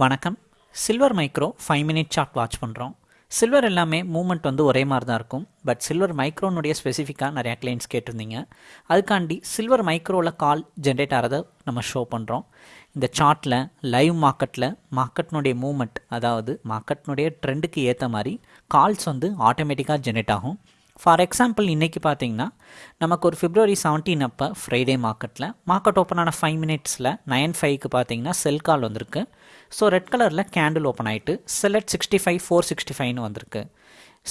வணக்கம். Silver micro five minute chart watch பண்ணுறோம் silver எல்லாமே மூமெண்ட் வந்து ஒரே மாதிரி தான் இருக்கும் பட் சில்வர் மைக்ரோனுடைய ஸ்பெசிஃபிக்காக நிறையா கிளைண்ட்ஸ் கேட்டிருந்தீங்க. அதுக்காண்டி சில்வர் மைக்ரோவில் கால் ஜென்ரேட் ஆகிறத நம்ம ஷோ பண்ணுறோம் இந்த சார்ட்டில் லைவ் மார்க்கெட்டில் மார்க்கெட்னுடைய மூமெண்ட் அதாவது மார்க்கெட்னுடைய ட்ரெண்டுக்கு ஏற்ற மாதிரி கால்ஸ் வந்து ஆட்டோமேட்டிக்காக ஜென்ரேட் ஆகும். ஃபார் எக்ஸாம்பிள் இன்றைக்கி பார்த்தீங்கன்னா நமக்கு ஒரு ஃபிப்ரவரி செவன்டீன் அப்போ ஃப்ரைடே மார்க்கெட்டில் மார்க்கெட் ஓப்பன் ஆன ஃபைவ் மினிட்ஸில் நைன் ஃபைவ்க்கு பார்த்தீங்கன்னா செல் கால் வந்திருக்கு. ஸோ ரெட் கலரில் கேண்டில் ஓப்பன் ஆகிட்டு செலட் சிக்ஸ்டி ஃபைவ் ஃபோர் சிக்ஸ்டி ஃபைவ்னு வந்திருக்கு.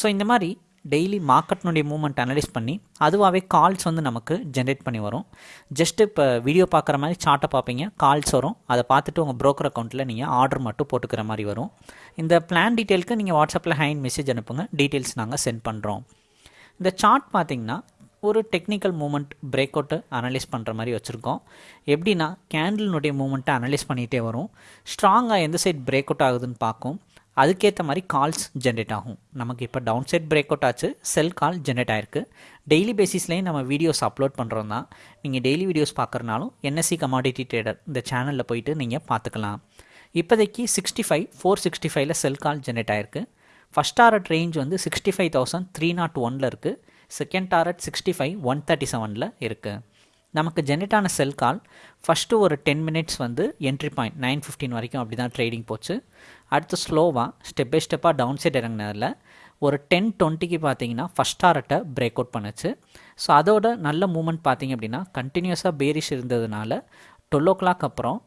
ஸோ இந்த மாதிரி டெய்லி மார்க்கெட்னுடைய மூமெண்ட் அனலைஸ் பண்ணி அதுவாகவே கால்ஸ் வந்து நமக்கு ஜென்ரேட் பண்ணி வரும். ஜஸ்ட் இப்போ வீடியோ பார்க்குற மாதிரி சார்ட்டை பார்ப்பீங்க கால்ஸ் வரும். அதை பார்த்துட்டு உங்கள் ப்ரோக்கர் அக்கௌண்ட்டில் நீங்கள் ஆர்டர் மட்டும் போட்டுக்கிற மாதிரி வரும். இந்த பிளான் டீட்டெயிலுக்கு நீங்கள் வாட்ஸ்அப்பில் ஹேண்ட் மெசேஜ் அனுப்புங்க டீட்டெயில்ஸ் நாங்கள் சென்ட் பண்ணுறோம் இந்த சார்ட் பார்த்தீங்கன்னா ஒரு டெக்னிக்கல் மூமெண்ட் பிரேக் அவுட்டை அனலைஸ் பண்ணுற மாதிரி வச்சுருக்கோம். எப்படின்னா கேண்டில்னுடைய மூமெண்ட்டை அனலைஸ் பண்ணிகிட்டே வரும். ஸ்ட்ராங்காக எந்த சைட் பிரேக் அவுட் ஆகுதுன்னு பார்க்கும். அதுக்கேற்ற மாதிரி கால்ஸ் ஜென்ரேட் ஆகும். நமக்கு இப்போ டவுன் சைட் பிரேக் அவுட் ஆச்சு செல் கால் ஜென்ரேட் ஆயிருக்கு. டெய்லி பேசிஸ்லேயும் நம்ம வீடியோஸ் அப்லோட் பண்ணுறோம் தான். நீங்கள் டெய்லி வீடியோஸ் பார்க்குறனாலும் என்எஸ்சி கமாடிட்டி ட்ரேடர் இந்த சேனலில் போயிட்டு நீங்கள் பார்த்துக்கலாம் இப்போதைக்கு சிக்ஸ்டி ஃபைவ் ஃபோர் சிக்ஸ்டி ஃபைவ்ல செல் கால் ஜென்ரேட் ஆயிருக்கு. ஃபஸ்ட் டாரட் ரேஞ்ச் வந்து sixty five thousand three nought ஒனில் இருக்குது second target sixty five one thirty செவனில் இருக்குது நமக்கு ஜெனரேட்டான செல் கால் ஃபஸ்ட்டு ஒரு டென் மினிட்ஸ் வந்து என்ட்ரி பாயிண்ட் நைன் ஃபிஃப்டின் வரைக்கும் அப்படி தான் ட்ரேடிங் போச்சு. அடுத்து ஸ்லோவாக ஸ்டெப் பை ஸ்டெப்பாக டவுன் சைட் இறங்கினதில் ஒரு டென் டுவெண்ட்டிக்கு பார்த்தீங்கன்னா ஃபஸ்ட் டாரட்டை பிரேக் அவுட் பண்ணுச்சு. ஸோ அதோட நல்ல மூமெண்ட் பார்த்தீங்க அப்படின்னா கண்டினியூஸாக பேரிஷ் இருந்ததுனால டுவெல் ஓ கிளாக் அப்புறம்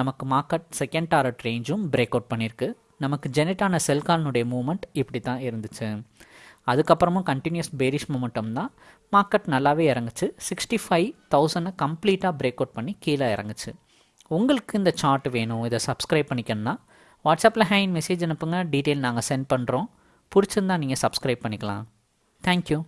நமக்கு மார்க்கெட் செகண்ட் டாரட் ரேஞ்சும் பிரேக் அவுட் பண்ணியிருக்கு நமக்கு ஜெனரேட்டான ஆன மூமெண்ட் இப்படி தான் இருந்துச்சு. அதுக்கப்புறமும் கண்டினியூஸ் பேரிஷ் மூமெண்டம் தான். மார்க்கெட் நல்லாவே இறங்குச்சு. சிக்ஸ்டி ஃபைவ் தௌசண்டை கம்ப்ளீட்டாக பிரேக் அவுட் பண்ணி கீழே இறங்குச்சு. உங்களுக்கு இந்த சார்ட் வேணும் இதை சப்ஸ்கிரைப் பண்ணிக்கணும்னா வாட்ஸ்அப்பில் ஹேண்ட் மெசேஜ் அனுப்புங்க. டீட்டெயில் நாங்கள் சென்ட் பண்ணுறோம் பிடிச்சிருந்தா நீங்கள் சப்ஸ்கிரைப் பண்ணிக்கலாம். தேங்க்யூ